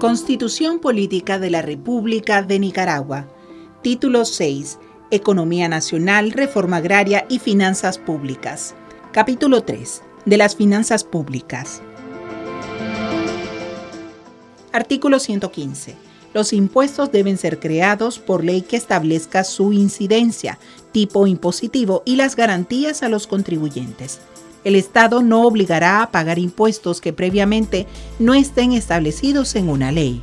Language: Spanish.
Constitución Política de la República de Nicaragua. Título 6. Economía Nacional, Reforma Agraria y Finanzas Públicas. Capítulo 3. De las Finanzas Públicas. Artículo 115. Los impuestos deben ser creados por ley que establezca su incidencia, tipo impositivo y las garantías a los contribuyentes. El Estado no obligará a pagar impuestos que previamente no estén establecidos en una ley.